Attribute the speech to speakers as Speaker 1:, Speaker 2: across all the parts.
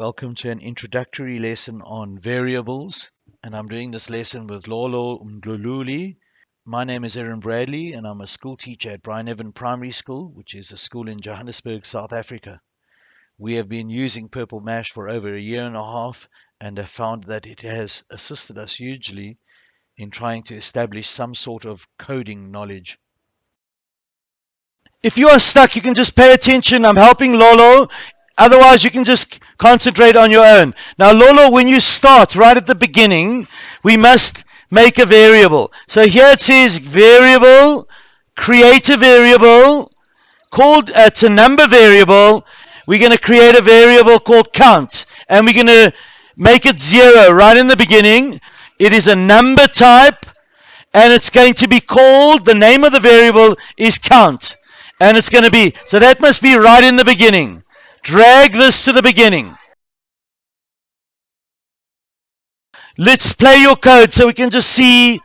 Speaker 1: Welcome to an introductory lesson on variables. And I'm doing this lesson with Lolo Mdluli. My name is Erin Bradley, and I'm a school teacher at Brian Evan Primary School, which is a school in Johannesburg, South Africa. We have been using Purple Mash for over a year and a half and have found that it has assisted us hugely in trying to establish some sort of coding knowledge. If you are stuck, you can just pay attention. I'm helping Lolo. Otherwise, you can just concentrate on your own. Now, Lolo, when you start right at the beginning, we must make a variable. So here it says variable, create a variable, called, uh, it's a number variable. We're going to create a variable called count, and we're going to make it zero right in the beginning. It is a number type, and it's going to be called, the name of the variable is count. And it's going to be, so that must be right in the beginning. Drag this to the beginning. Let's play your code so we can just see.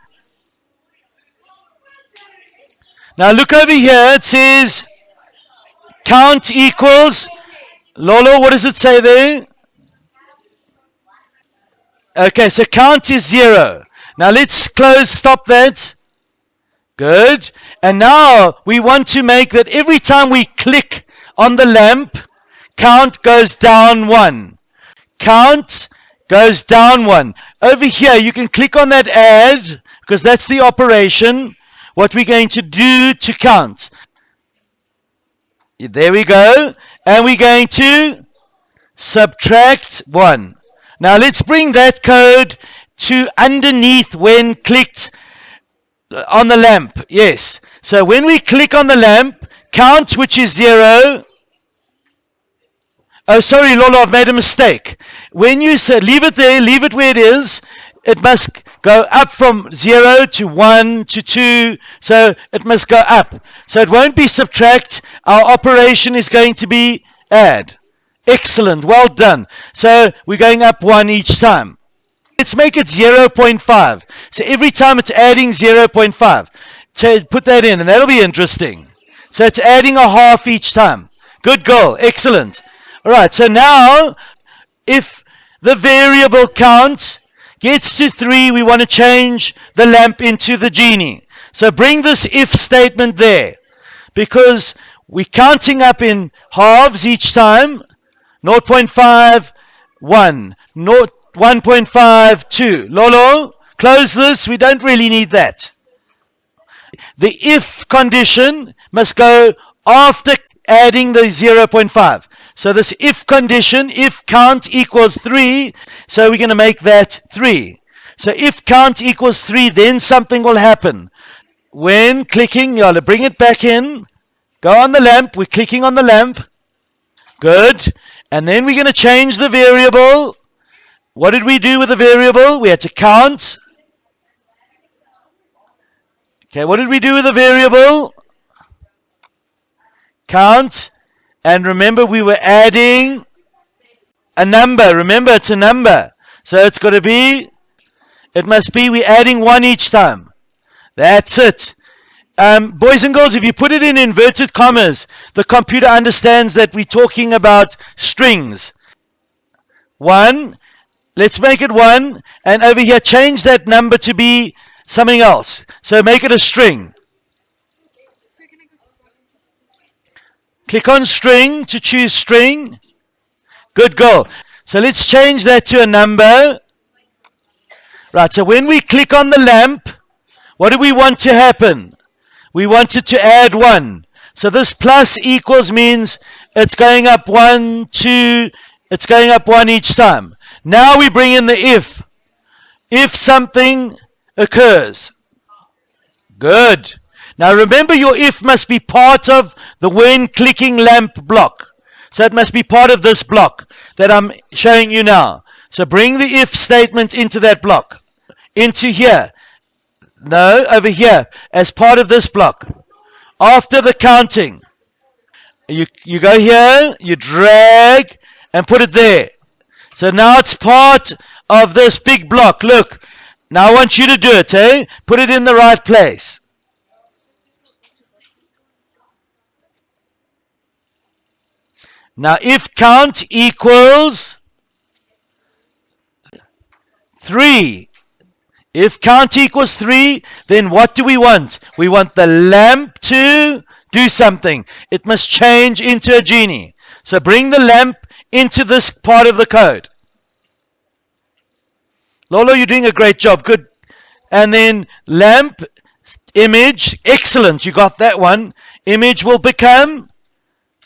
Speaker 1: Now look over here. It says count equals. Lolo, what does it say there? Okay, so count is zero. Now let's close, stop that. Good. And now we want to make that every time we click on the lamp, count goes down one. Count goes down one. Over here, you can click on that add because that's the operation. What we're going to do to count. There we go. And we're going to subtract one. Now let's bring that code to underneath when clicked on the lamp. Yes. So when we click on the lamp, count which is zero. Oh, sorry, Lola, I've made a mistake. When you say leave it there, leave it where it is, it must go up from zero to one to two. So it must go up. So it won't be subtract. Our operation is going to be add. Excellent. Well done. So we're going up one each time. Let's make it 0.5. So every time it's adding 0.5. So put that in and that'll be interesting. So it's adding a half each time. Good goal. Excellent. All right. So now if the variable count gets to 3, we want to change the lamp into the genie. So bring this if statement there because we're counting up in halves each time 0.5, 1, 1.5, 2. Lolo, close this. We don't really need that. The if condition must go after adding the 0.5. So this if condition, if count equals 3, so we're going to make that 3. So if count equals 3, then something will happen. When clicking, you'll bring it back in. Go on the lamp. We're clicking on the lamp. Good. And then we're going to change the variable. What did we do with the variable? We had to count. Okay, what did we do with the variable? Count. And remember, we were adding a number. Remember, it's a number. So it's got to be, it must be, we're adding one each time. That's it. Um, boys and girls, if you put it in inverted commas, the computer understands that we're talking about strings. One, let's make it one, and over here change that number to be something else. So make it a string. Click on string to choose string. Good go. So let's change that to a number. Right, so when we click on the lamp, what do we want to happen? we wanted to add 1. So this plus equals means it's going up 1, 2, it's going up 1 each time. Now we bring in the if. If something occurs. Good. Now remember your if must be part of the when clicking lamp block. So it must be part of this block that I'm showing you now. So bring the if statement into that block. Into here. No, over here, as part of this block. After the counting, you, you go here, you drag, and put it there. So now it's part of this big block. Look, now I want you to do it, eh? Put it in the right place. Now if count equals 3. If count equals 3, then what do we want? We want the lamp to do something. It must change into a genie. So bring the lamp into this part of the code. Lolo, you're doing a great job. Good. And then lamp, image, excellent. You got that one. Image will become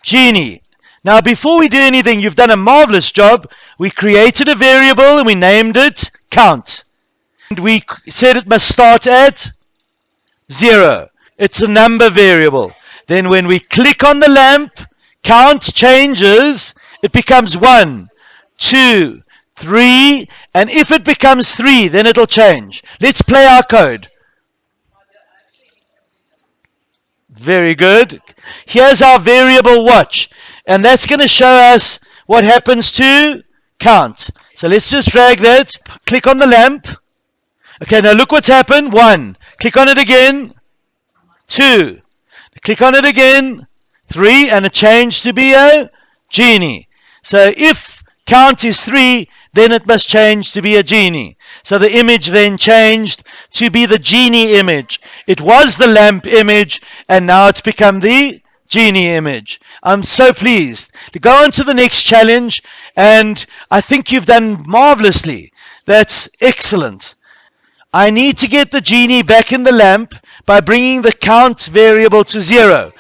Speaker 1: genie. Now, before we do anything, you've done a marvelous job. We created a variable and we named it count. And we said it must start at zero. It's a number variable. Then when we click on the lamp, count changes. It becomes one, two, three, and if it becomes three, then it'll change. Let's play our code. Very good. Here's our variable watch. And that's going to show us what happens to count. So let's just drag that. Click on the lamp. Okay, now look what's happened. One. Click on it again. Two. Click on it again. Three. And it changed to be a genie. So if count is three, then it must change to be a genie. So the image then changed to be the genie image. It was the lamp image, and now it's become the genie image. I'm so pleased to go on to the next challenge, and I think you've done marvelously. That's excellent. I need to get the genie back in the lamp by bringing the count variable to zero.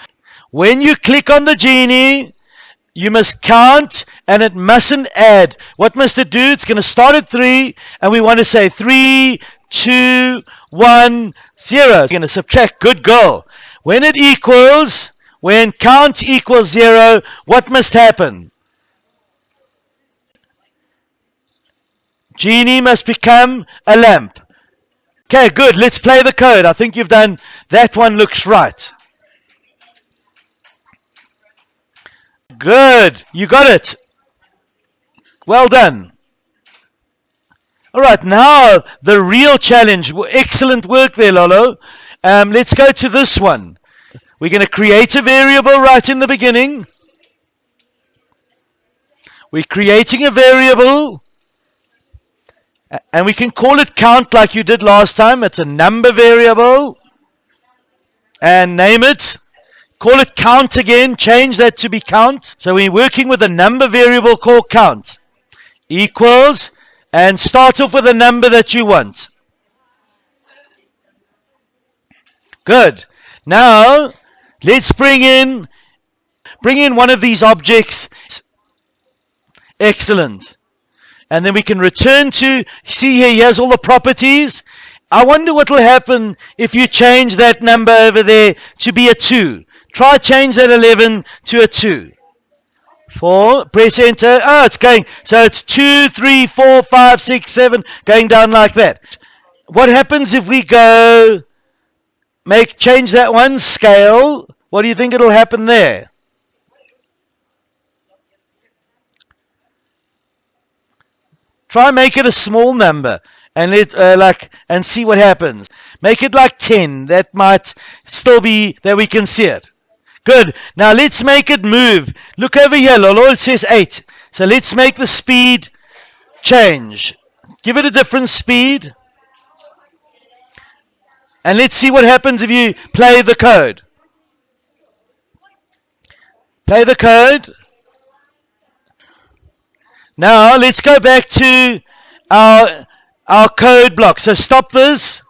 Speaker 1: When you click on the genie, you must count and it mustn't add. What must it do? It's going to start at three, and we want to say three, two, one, zero. It's going to subtract. Good girl. When it equals, when count equals zero, what must happen? Genie must become a lamp. Okay, good. Let's play the code. I think you've done that one looks right. Good. You got it. Well done. All right, now the real challenge. Excellent work there, Lolo. Um, let's go to this one. We're going to create a variable right in the beginning. We're creating a variable. And we can call it count like you did last time. It's a number variable. And name it. Call it count again. Change that to be count. So we're working with a number variable called count. Equals. And start off with a number that you want. Good. Now, Let's bring in bring in one of these objects. Excellent. And then we can return to see here, he has all the properties. I wonder what will happen if you change that number over there to be a 2. Try change that 11 to a 2. 4, press enter. Oh, it's going. So it's 2, 3, 4, 5, 6, 7, going down like that. What happens if we go make change that one scale. What do you think it'll happen there? Try make it a small number and it uh, like and see what happens. Make it like 10. That might still be that we can see it. Good. Now let's make it move. Look over here, Lolo. Says 8. So let's make the speed change. Give it a different speed. And let's see what happens if you play the code. Play the code. Now let's go back to our, our code block. So stop this.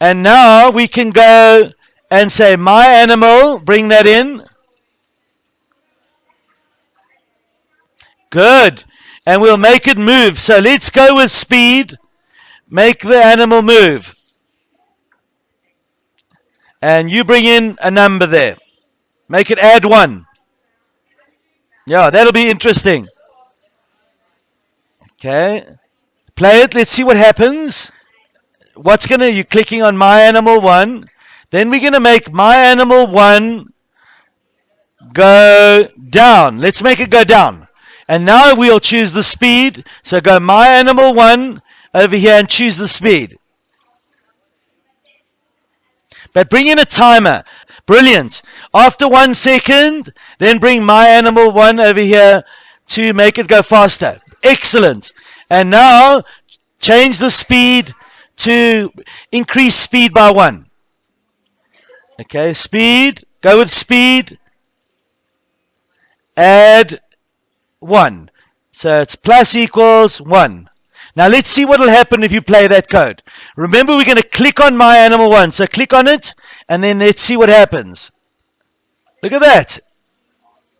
Speaker 1: And now we can go and say my animal, bring that in. Good and we'll make it move. So let's go with speed. Make the animal move. And you bring in a number there. Make it add one. Yeah, that'll be interesting. Okay. Play it. Let's see what happens. What's going to, you clicking on my animal one. Then we're going to make my animal one go down. Let's make it go down. And now we'll choose the speed. So go my animal one over here and choose the speed. But bring in a timer. Brilliant. After one second, then bring my animal one over here to make it go faster. Excellent. And now change the speed to increase speed by one. Okay, speed, go with speed, add one. So it's plus equals one. Now let's see what will happen if you play that code. Remember we're going to click on my animal one. So click on it and then let's see what happens. Look at that.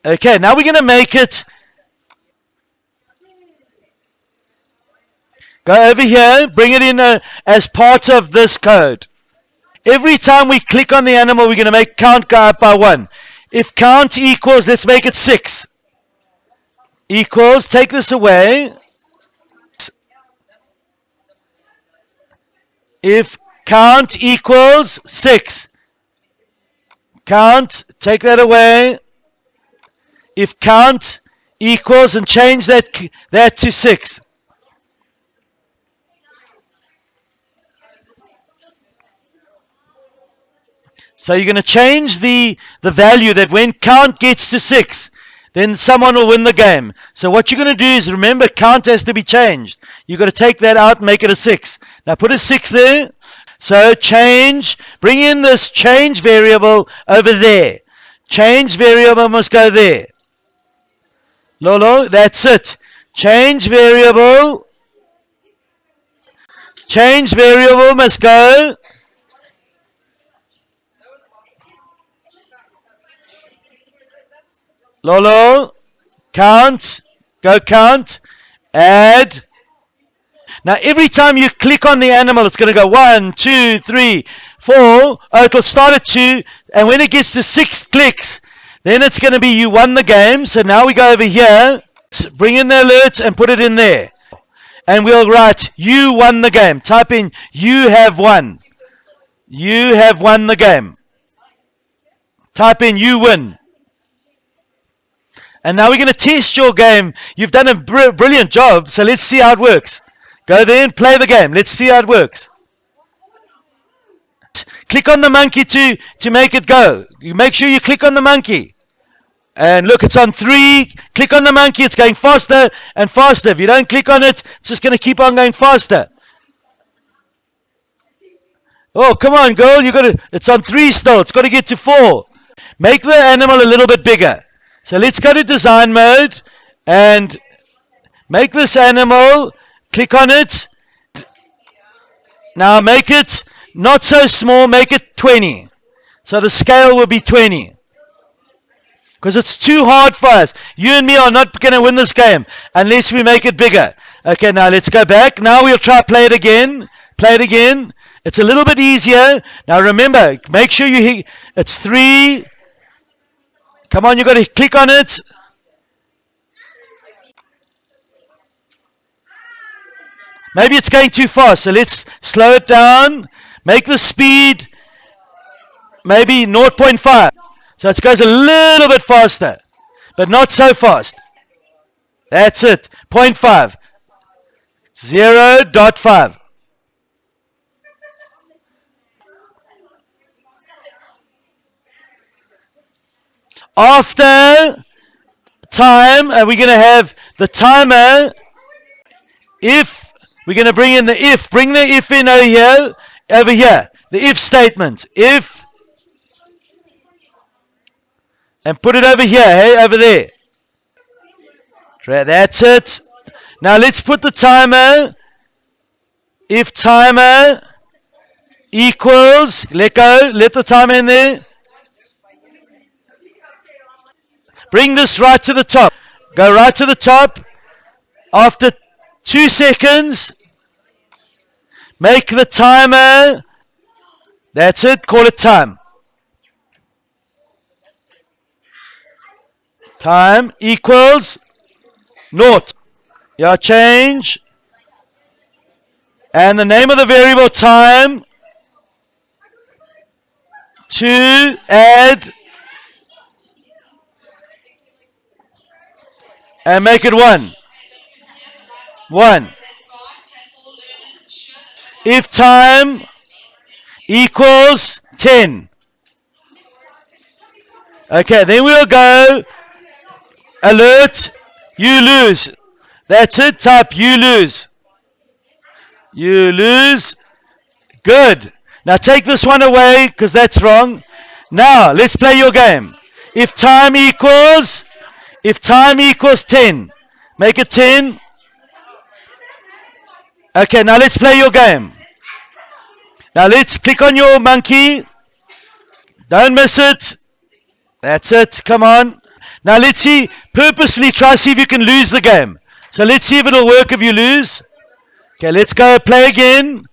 Speaker 1: Okay, now we're going to make it Go over here, bring it in uh, as part of this code. Every time we click on the animal, we're going to make count go up by one. If count equals, let's make it six. Equals, take this away. If count equals six. Count, take that away. If count equals, and change that, that to six. So you're going to change the, the value that when count gets to 6, then someone will win the game. So what you're going to do is remember count has to be changed. You've got to take that out and make it a 6. Now put a 6 there. So change, bring in this change variable over there. Change variable must go there. Lolo, that's it. Change variable. Change variable must go Lolo, count, go count, add. Now every time you click on the animal, it's going to go one, two, three, four. Oh, it'll start at two, and when it gets to six clicks, then it's going to be you won the game. So now we go over here, bring in the alerts and put it in there. And we'll write, you won the game. Type in, you have won. You have won the game. Type in, you win. And now we're going to test your game. You've done a br- brilliant job, so let's see how it works. Go there and play the game. Let's see how it works. Click on the monkey to, to make it go. You make sure you click on the monkey. And look, it's on three. Click on the monkey. It's going faster and faster. If you don't click on it, it's just going to keep on going faster. Oh, come on, girl. You got to. It's on three still. It's got to get to four. Make the animal a little bit bigger. So let's go to design mode and make this animal, click on it. Now make it not so small, make it 20. So the scale will be 20. Because it's too hard for us. You and me are not going to win this game unless we make it bigger. Okay, now let's go back. Now we'll try play it again. Play it again. It's a little bit easier. Now remember, make sure you hit, it's three, Come on, you got to click on it. Maybe it's going too fast, so let's slow it down. Make the speed maybe 0.5. So it goes a little bit faster, but not so fast. That's it. 0.5. 0.5. After time, are we going to have the timer? If we're going to bring in the if, bring the if in over here, over here. The if statement. If and put it over here, hey, over there. That's it. Now let's put the timer. If timer equals, let go, let the timer in there. Bring this right to the top. Go right to the top. After two seconds, make the timer. That's it. Call it time. Time equals naught. Yeah, change. And the name of the variable time to add and make it one. One. If time equals 10. Okay, then we'll go alert You lose. That's it. Type you lose. You lose. Good. Now take this one away because that's wrong. Now let's play your game. If time equals, if time equals 10, make it 10. Okay, now let's play your game. Now let's click on your monkey. Don't miss it. That's it. Come on. Now let's see. Purposefully try see if you can lose the game. So let's see if it'll work if you lose. Okay, let's go play again.